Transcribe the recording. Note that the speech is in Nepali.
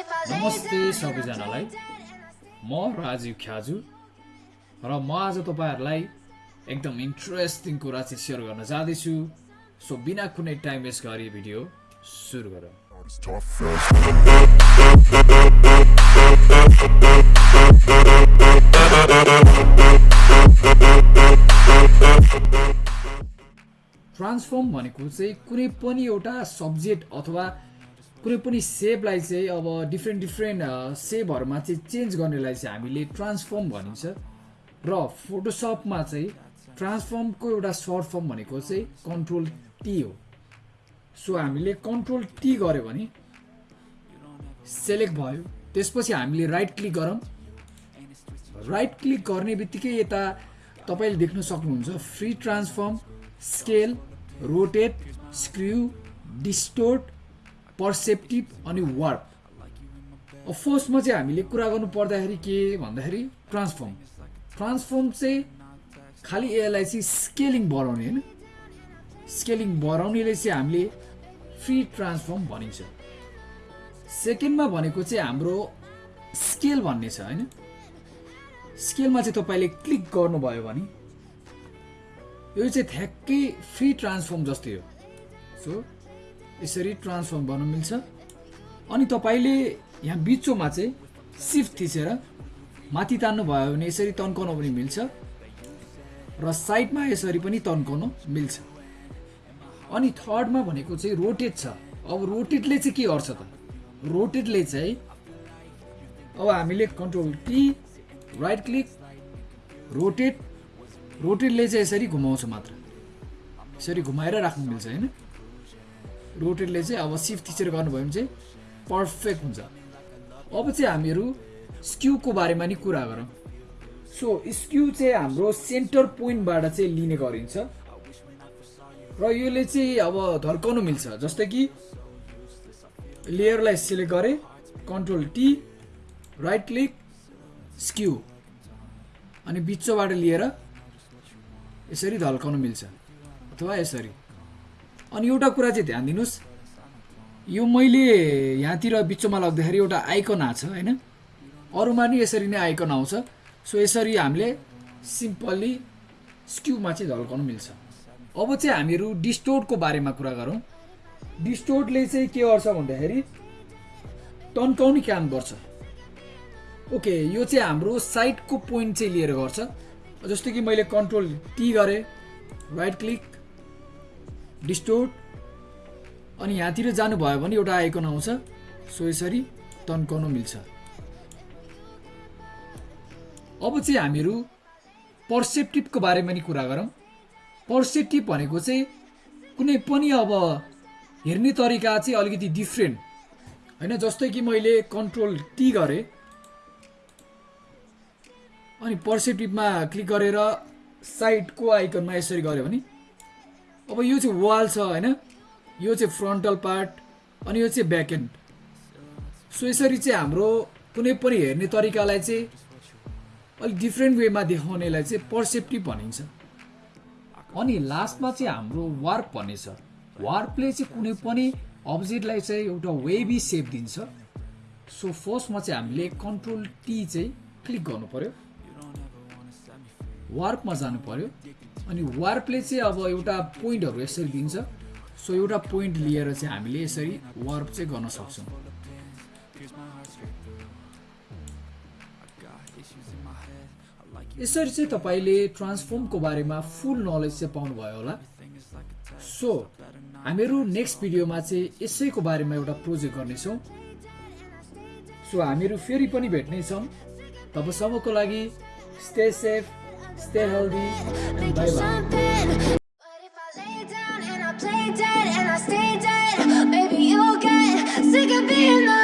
नमस्ते सबैजनालाई। म राजीव ख्याजु र म आज तपाईँहरूलाई एकदम इन्ट्रेस्टिङ कुरा चाहिँ सेयर गर्न जाँदैछु। सो बिना कुनै टाइम वेस्ट गरी भिडियो सुरु गरौँ। ट्रान्सफर्म भनेको चाहिँ कुनै पनि एउटा सब्जेक्ट अथवा कुनै पनि सेपलाई चाहिँ अब डिफ्रेन्ट डिफ्रेन्ट सेपहरूमा चाहिँ चेन्ज गर्नेलाई चाहिँ हामीले ट्रान्सफर्म भनिन्छ। र फोटोसपमा चाहिँ ट्रान्सफर्मको एउटा सर्ट फर्म भनेको चाहिँ कन्ट्रोल टी हो। सो हामीले कन्ट्रोल टी गऱ्यो भने सेलेक्ट भयो। त्यसपछि हामीले राइट क्लिक गरौँ। राइट क्लिक गर्ने बित्तिकै यता तपाईँले देख्न सक्नुहुन्छ free transform scale rotate skew distort perspective अनि अब फर्स्टमा चाहिँ हामीले कुरा गर्नु पर्दाखेरि के भन्दाखेरि ट्रान्सफर्म ट्रान्सफर्म चाहिँ खालि यसलाई चाहिँ स्केलिङ बढाउने होइन। स्केलिङ बढाउनेले चाहिँ हामीले फ्री ट्रान्सफर्म भनिन्छ। सेकेन्डमा भनेको चाहिँ हाम्रो स्केल भन्ने छ होइन। स्केलमा चाहिँ तपाईँले क्लिक गर्नुभयो भने यो चाहिँ ठ्याक्कै फ्री ट्रान्सफर्म जस्तै हो। सो यसरी ट्रान्सफर्म गर्न मिल्छ। अनि तपाईँले यहाँ बिचोमा चाहिँ सिफ्ट थिचेर माथि तान्नु भयो भने यसरी तन्काउन पनि मिल्छ र साइडमा यसरी पनि तन्काउन मिल्छ। अनि थर्डमा भनेको चाहिँ रोटेट छ। अब रोटेटले चाहिँ के गर्छ त? रोटेटले चाहिँ अब हामीले control T right click rotate रोटेटले चाहिँ यसरी घुमाउँछ मात्र। यसरी घुमाएर राख्नु मिल्छ होइन? रोटेटले चाहिँ अब सिफ्ट थिचेर गर्नुभयो भने चाहिँ पर्फेक्ट हुन्छ। अब चाहिँ हामीहरू स्क्युको बारेमा नि कुरा गरौँ। सो स्क्यु चाहिँ हाम्रो सेन्टर पोइन्टबाट चाहिँ लिने गरिन्छ। र यसले चाहिँ अब धर्काउनु मिल्छ। जस्तै कि लेयरलाई सिलेक्ट गरेँ control T right click skew. अनि बिचोबाट लिएर यसरी धल्काउनु मिल्छ। अथवा यसरी। अनि एउटा कुरा चाहिँ ध्यान दिनुहोस्। यो मैले यहाँतिर बिचोमा लग्दाखेरि एउटा आइकन आएको छ होइन? अरूमा नि यसरी नै आइकन आउँछ। सो यसरी हामीले सिम्पल्ली स्क्युमा चाहिँ झल्काउनु मिल्छ। अब चाहिँ हामीहरू डिस्टोर्टको बारेमा कुरा गरौँ। डिस्टोर्टले चाहिँ के गर्छ भन्दाखेरि तन्काउने काम गर्छ। ओके यो चाहिँ हाम्रो साइडको पोइन्ट चाहिँ लिएर गर्छ। जस्तो कि मैले कन्ट्रोल टी गरेँ राइट क्लिक डिस्टोर्ट अनि यहाँतिर जानुभयो भने एउटा आइकन आउँछ। सो यसरी तन्काउनु मिल्छ। अब चाहिँ हामीहरू पर्सेप्टिभको बारेमा नि कुरा गरौँ। पर्सेप्टिभ भनेको चाहिँ कुनै पनि अब हेर्ने तरिका चाहिँ अलिकति डिफ्रेन्ट होइन जस्तै कि मैले कन्ट्रोल टी गरेँ। अनि पर्सेप्टिभमा क्लिक गरेर साइडको आइकनमा यसरी गऱ्यो भने अब यो चाहिँ वाल छ होइन? यो चाहिँ फ्रन्टल पार्ट अनि यो चाहिँ ब्याक एन्ड सो यसरी चाहिँ हाम्रो कुनै पनि हेर्ने तरिकालाई चाहिँ अलिक डिफ्रेन्ट वेमा देखाउनेलाई चाहिँ पर्सेप्टिभ भनिन्छ। अनि लास्टमा चाहिँ हाम्रो वार्प भन्ने छ। वार्पले चाहिँ कुनै पनि अब्जेक्टलाई चाहिँ एउटा वेबी सेप दिन्छ। सो फर्स्टमा चाहिँ हामीले कन्ट्रोल टी चाहिँ क्लिक गर्नु पर्यो। वार्पमा जानु पर्यो। अनि वार्पले चाहिँ अब एउटा पोइन्टहरू यसरी दिन्छ। सो एउटा पोइन्ट लिएर चाहिँ हामीले यसरी वार्प चाहिँ गर्न सक्छौँ। यसरी चाहिँ तपाईँले ट्रान्सफर्मको बारेमा फुल नलेज चाहिँ पाउनुभयो होला। सो हामीहरू नेक्स्ट भिडियोमा चाहिँ यसैको बारेमा एउटा प्रोजेक्ट गर्नेछौँ। सो हामीहरू फेरि पनि भेट्नेछौँ। तबसम्मको लागि stay safe Stay healthy. Bye bye. Dead, and I stay dead, maybe you'll get sick of being the